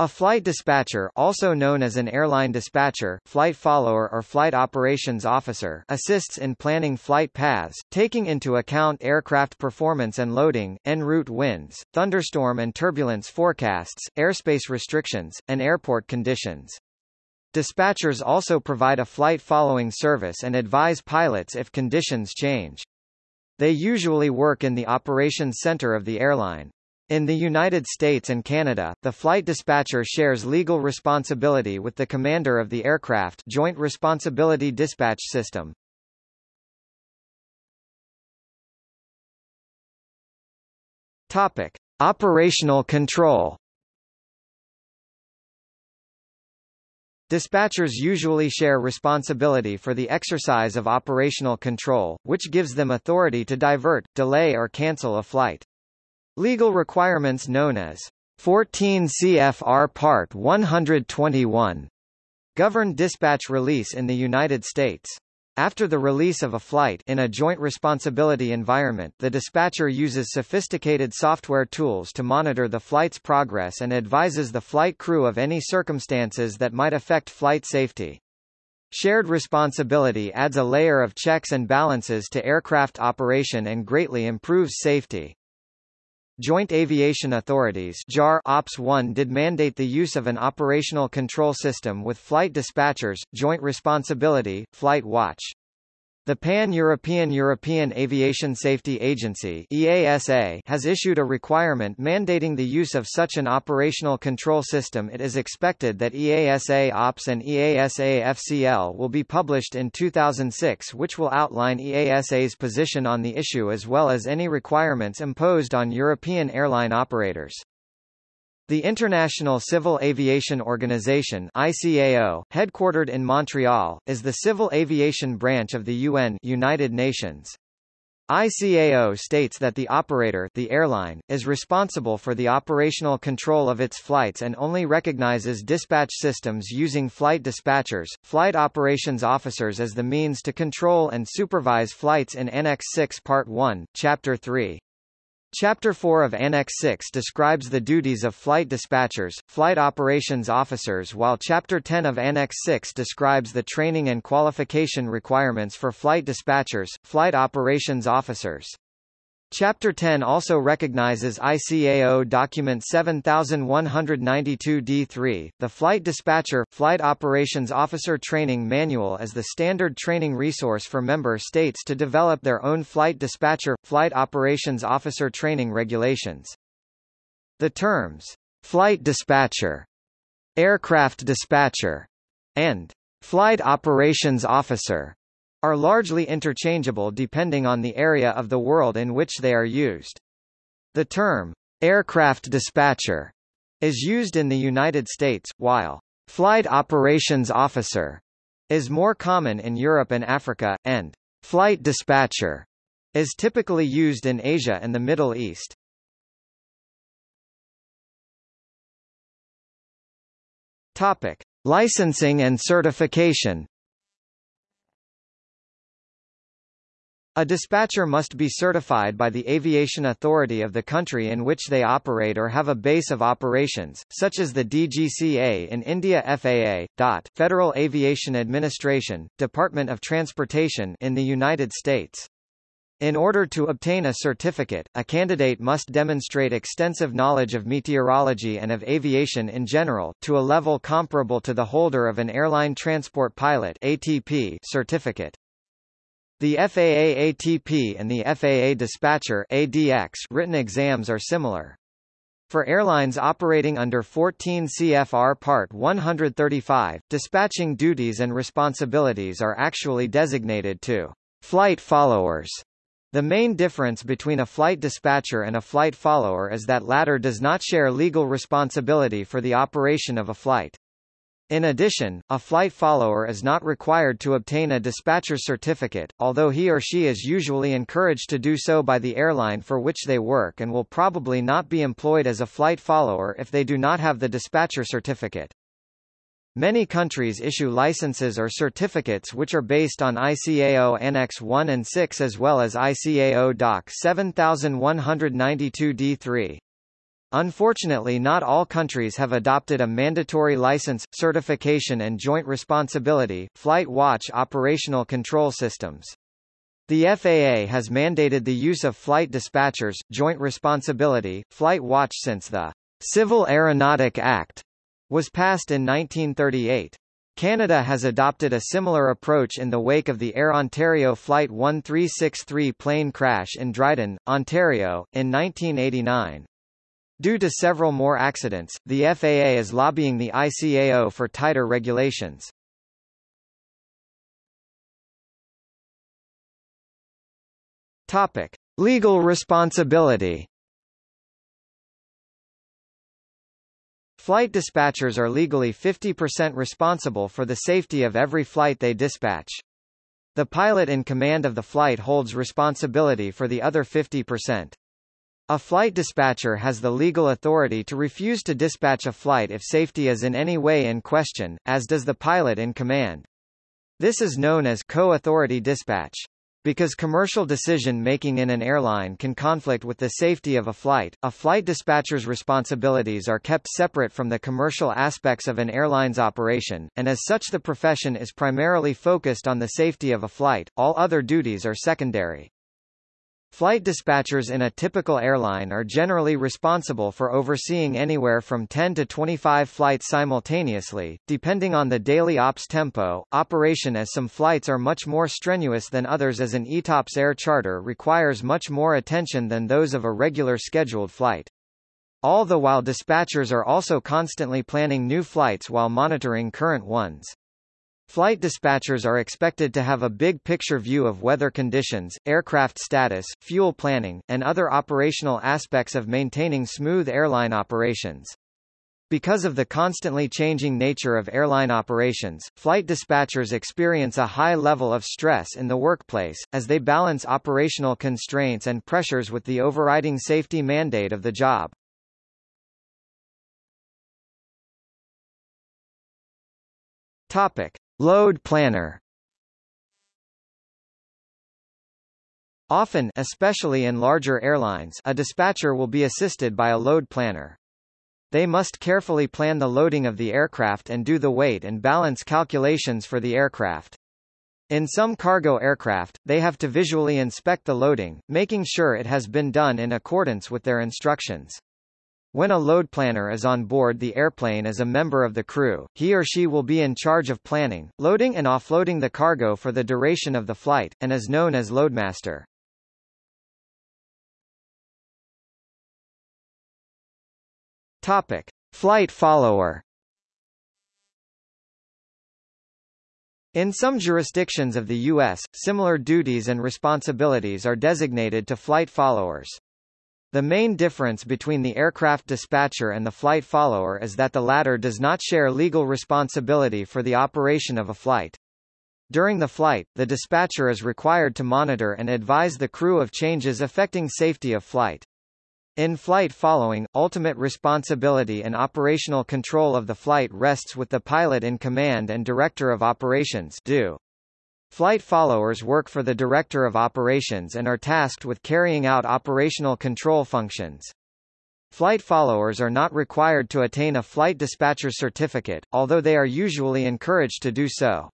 A flight dispatcher also known as an airline dispatcher, flight follower or flight operations officer assists in planning flight paths, taking into account aircraft performance and loading, en route winds, thunderstorm and turbulence forecasts, airspace restrictions, and airport conditions. Dispatchers also provide a flight following service and advise pilots if conditions change. They usually work in the operations center of the airline. In the United States and Canada, the flight dispatcher shares legal responsibility with the commander of the aircraft Joint Responsibility Dispatch System. Topic: Operational control. Dispatchers usually share responsibility for the exercise of operational control, which gives them authority to divert, delay or cancel a flight. Legal requirements known as 14 CFR Part 121 govern dispatch release in the United States. After the release of a flight in a joint responsibility environment the dispatcher uses sophisticated software tools to monitor the flight's progress and advises the flight crew of any circumstances that might affect flight safety. Shared responsibility adds a layer of checks and balances to aircraft operation and greatly improves safety. Joint Aviation Authorities JAR Ops 1 did mandate the use of an operational control system with flight dispatchers, joint responsibility, flight watch. The Pan-European European Aviation Safety Agency EASA has issued a requirement mandating the use of such an operational control system it is expected that EASA OPS and EASA FCL will be published in 2006 which will outline EASA's position on the issue as well as any requirements imposed on European airline operators. The International Civil Aviation Organization ICAO, headquartered in Montreal, is the civil aviation branch of the UN United Nations. ICAO states that the operator the airline, is responsible for the operational control of its flights and only recognizes dispatch systems using flight dispatchers, flight operations officers as the means to control and supervise flights in Annex 6 Part 1, Chapter 3. Chapter 4 of Annex 6 describes the duties of flight dispatchers, flight operations officers while Chapter 10 of Annex 6 describes the training and qualification requirements for flight dispatchers, flight operations officers. Chapter 10 also recognizes ICAO Document 7192-D3, the Flight Dispatcher, Flight Operations Officer Training Manual as the standard training resource for member states to develop their own Flight Dispatcher, Flight Operations Officer Training regulations. The terms, Flight Dispatcher, Aircraft Dispatcher, and Flight Operations Officer are largely interchangeable depending on the area of the world in which they are used. The term, aircraft dispatcher, is used in the United States, while flight operations officer is more common in Europe and Africa, and flight dispatcher is typically used in Asia and the Middle East. Topic: Licensing and certification. A dispatcher must be certified by the aviation authority of the country in which they operate or have a base of operations, such as the DGCA in India FAA, DOT, Federal Aviation Administration, Department of Transportation in the United States. In order to obtain a certificate, a candidate must demonstrate extensive knowledge of meteorology and of aviation in general, to a level comparable to the holder of an Airline Transport Pilot ATP certificate. The FAA ATP and the FAA Dispatcher ADX written exams are similar. For airlines operating under 14 CFR Part 135, dispatching duties and responsibilities are actually designated to flight followers. The main difference between a flight dispatcher and a flight follower is that latter does not share legal responsibility for the operation of a flight. In addition, a flight follower is not required to obtain a dispatcher certificate, although he or she is usually encouraged to do so by the airline for which they work and will probably not be employed as a flight follower if they do not have the dispatcher certificate. Many countries issue licenses or certificates which are based on ICAO Annex 1 and 6 as well as ICAO Doc 7192 D3. Unfortunately not all countries have adopted a mandatory license, certification and joint responsibility, flight watch operational control systems. The FAA has mandated the use of flight dispatchers, joint responsibility, flight watch since the Civil Aeronautic Act was passed in 1938. Canada has adopted a similar approach in the wake of the Air Ontario Flight 1363 plane crash in Dryden, Ontario, in 1989. Due to several more accidents, the FAA is lobbying the ICAO for tighter regulations. Topic: Legal responsibility. Flight dispatchers are legally 50% responsible for the safety of every flight they dispatch. The pilot in command of the flight holds responsibility for the other 50%. A flight dispatcher has the legal authority to refuse to dispatch a flight if safety is in any way in question, as does the pilot in command. This is known as co-authority dispatch. Because commercial decision-making in an airline can conflict with the safety of a flight, a flight dispatcher's responsibilities are kept separate from the commercial aspects of an airline's operation, and as such the profession is primarily focused on the safety of a flight, all other duties are secondary. Flight dispatchers in a typical airline are generally responsible for overseeing anywhere from 10 to 25 flights simultaneously, depending on the daily ops tempo, operation as some flights are much more strenuous than others as an ETOPS air charter requires much more attention than those of a regular scheduled flight. All the while dispatchers are also constantly planning new flights while monitoring current ones. Flight dispatchers are expected to have a big-picture view of weather conditions, aircraft status, fuel planning, and other operational aspects of maintaining smooth airline operations. Because of the constantly changing nature of airline operations, flight dispatchers experience a high level of stress in the workplace, as they balance operational constraints and pressures with the overriding safety mandate of the job. Topic. Load planner Often especially in larger airlines a dispatcher will be assisted by a load planner. They must carefully plan the loading of the aircraft and do the weight and balance calculations for the aircraft. In some cargo aircraft, they have to visually inspect the loading, making sure it has been done in accordance with their instructions. When a load planner is on board the airplane as a member of the crew, he or she will be in charge of planning, loading and offloading the cargo for the duration of the flight, and is known as loadmaster. Topic. Flight follower In some jurisdictions of the U.S., similar duties and responsibilities are designated to flight followers. The main difference between the aircraft dispatcher and the flight follower is that the latter does not share legal responsibility for the operation of a flight. During the flight, the dispatcher is required to monitor and advise the crew of changes affecting safety of flight. In flight following, ultimate responsibility and operational control of the flight rests with the pilot in command and director of operations do. Flight followers work for the Director of Operations and are tasked with carrying out operational control functions. Flight followers are not required to attain a flight dispatcher certificate, although they are usually encouraged to do so.